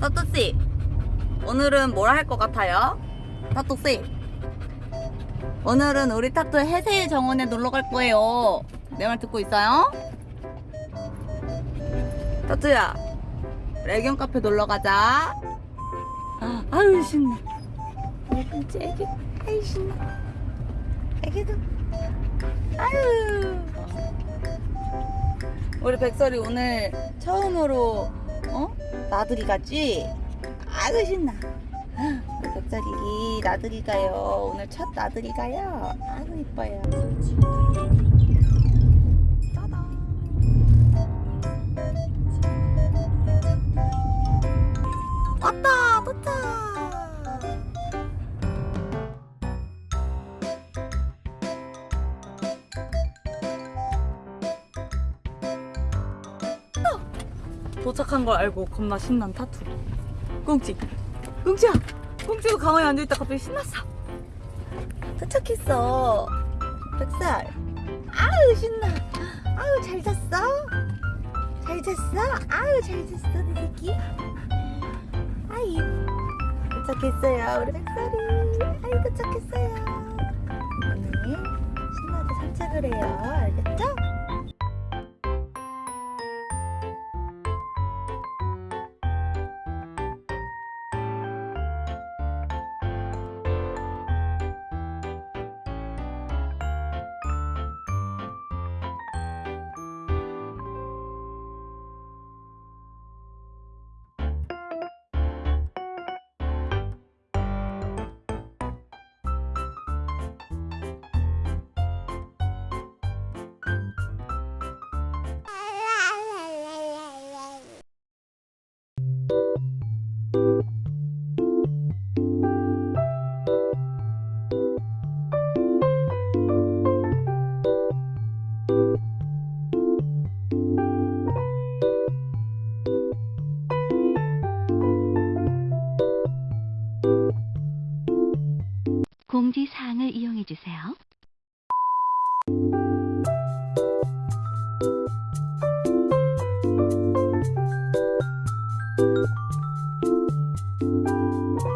타투씨 오늘은 뭘 할 것 같아요? 타투씨 오늘은 우리 타투 해세의 정원에 놀러 갈 거예요. 내 말 듣고 있어요? 타투야 레견 카페 놀러 가자. 아, 아유 신나. 애기 애기 아유 신나. 애기도. 아유. 우리 백설이 오늘 처음으로 어? 나들이 가지? 아유 신나 우리 백설이 나들이 가요. 오늘 첫 나들이 가요. 아유 이뻐요. 왔다! 도착! 도착한 걸 알고 겁나 신난 타투. 꽁치! 꽁치야 꽁치가 가만히 앉아있다 갑자기 신났어. 도착했어. 백살. 아유 신나. 아유 잘 잤어? 잘 잤어? 아유 잘 잤어 내 새끼? 아이 도착했어요 우리 백살이. 아유 도착했어요. 오늘 신나게 산책을 해요. 알겠죠? Thank you.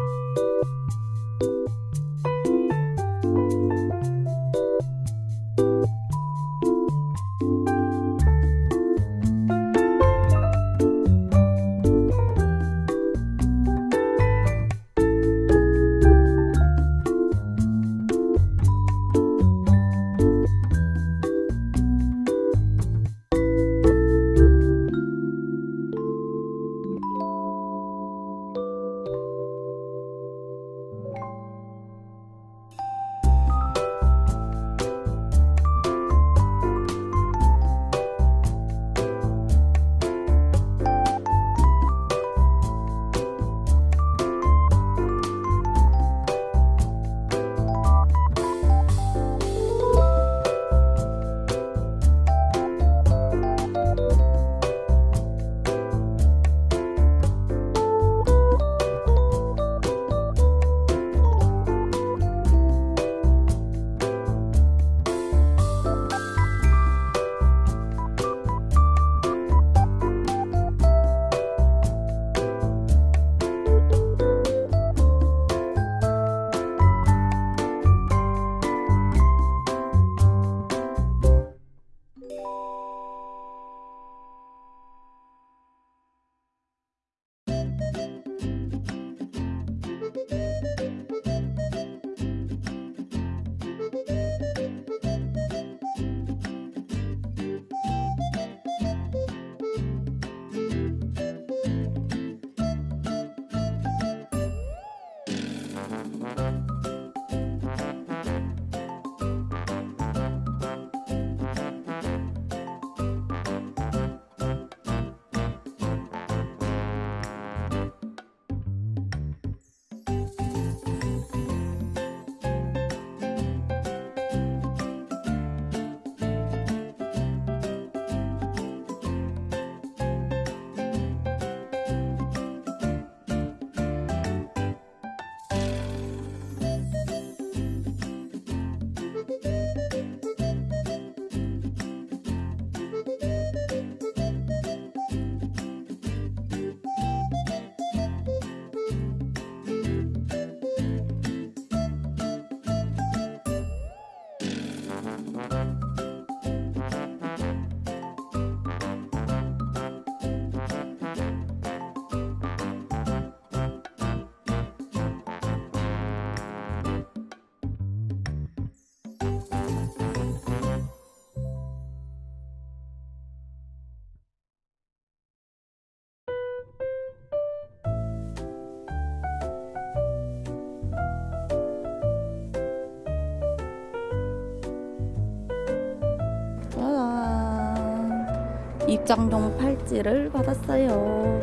입장용 팔찌를 받았어요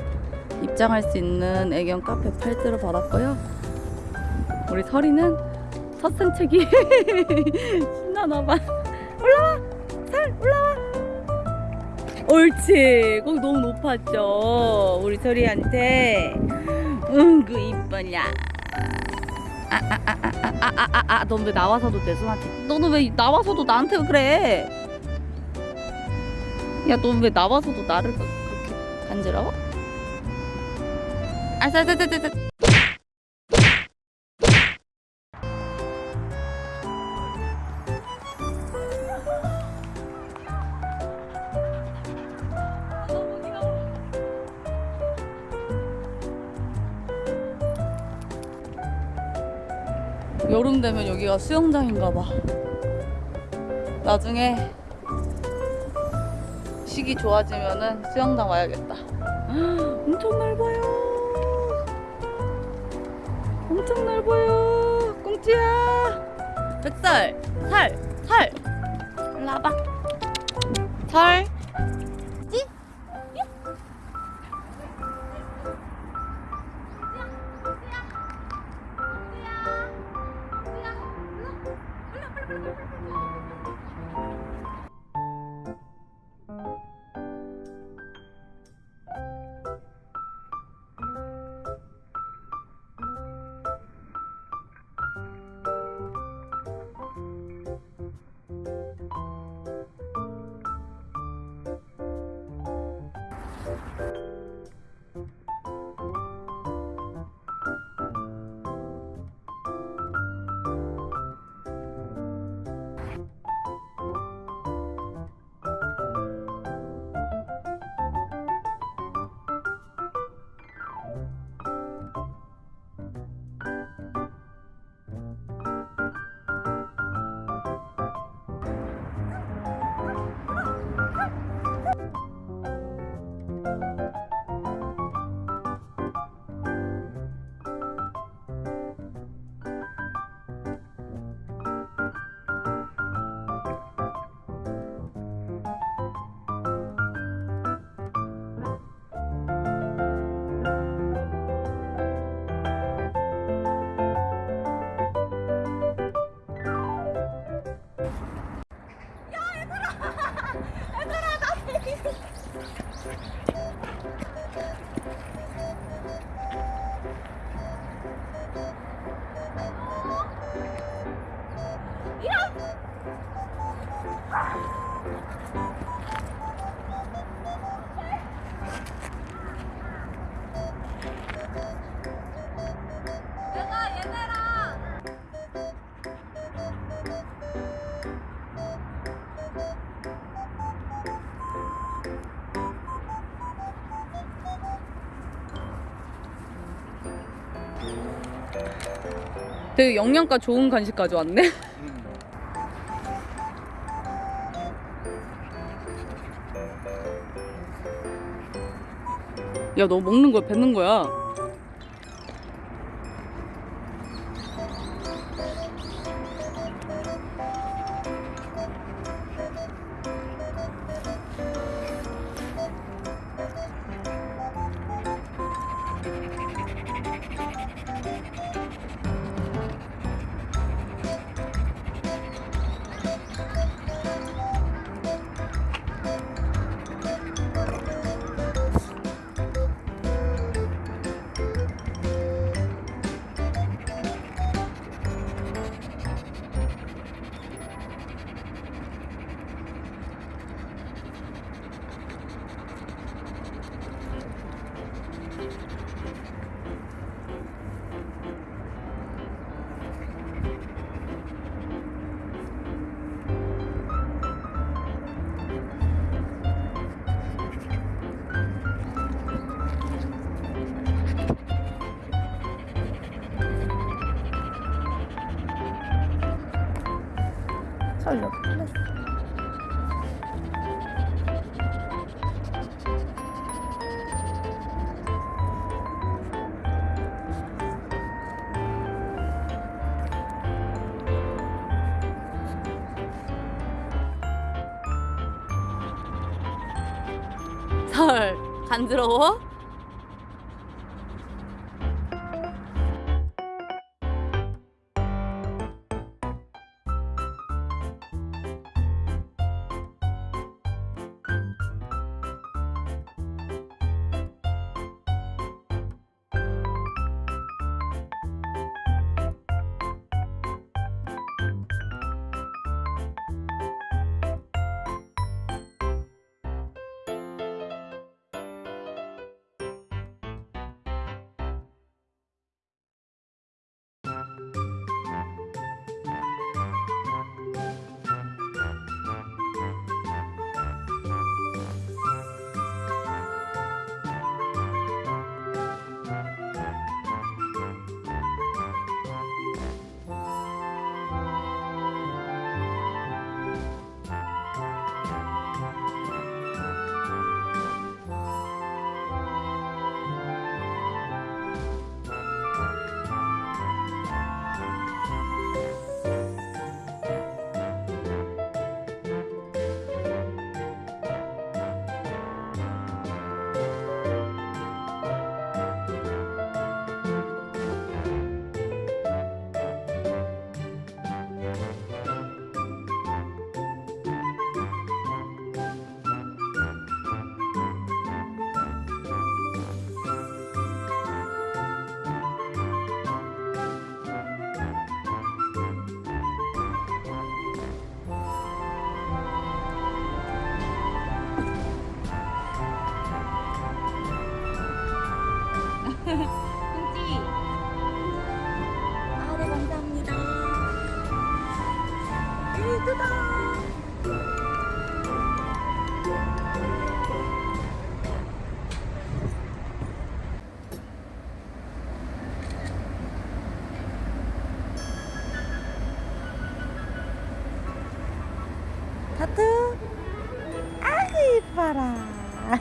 입장할 수 있는 애견 카페 팔찌를 받았고요 우리 설이는 첫 산책이 신나나봐 올라와! 살 올라와! 옳지 거기 너무 높았죠 우리 설이한테 응그 이뻐냐 아아아아아아아넌왜 나와서도 내 손한테 너는 왜 나와서도 나한테 그래 야, 넌왜 나와서도 나를 그- 그렇게 간지러워? 아, 자. 여름 되면 여기가 수영장인가 봐. 나중에 시기 좋아지면은 수영장 와야겠다. 엄청 넓어요. 엄청 넓어요. 꽁지야. 백살, 살, 살. 일로 와봐. 살. 되게 영양가 좋은 간식 가져왔네. 야, 너 먹는 거야, 뱉는 거야? 설로 끝났어 간지러워?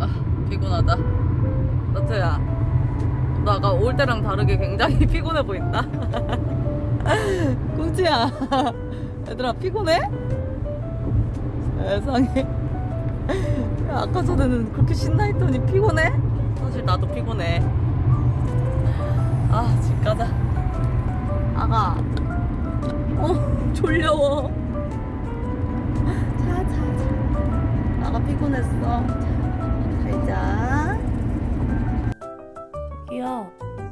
아, 피곤하다. 나트야, 나가 올 때랑 다르게 굉장히 피곤해 보인다. 꽁치야, 얘들아 피곤해? 세상에. 야, 아까 전에는 그렇게 신나했더니 피곤해? 사실 나도 피곤해. 아, 집 가자. 아가. 어, 졸려워. 자, 자, 자. 아가 피곤했어. 자, 잘 자. 저기요,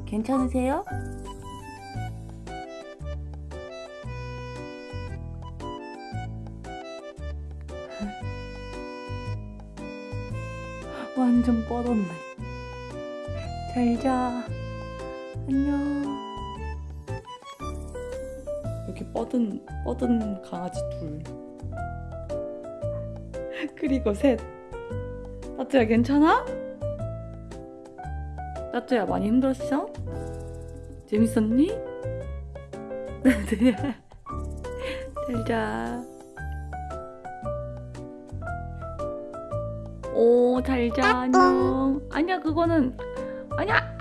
괜찮으세요? 완전 뻗었네. 잘 자. 안녕. 이렇게 뻗은, 뻗은 강아지 둘. 그리고 셋. 따뚜야, 괜찮아? 따뚜야, 많이 힘들었어? 재밌었니? 따뚜야. 잘 자. 오, 잘 자, 안녕. 아니야, 그거는, 아니야, 아!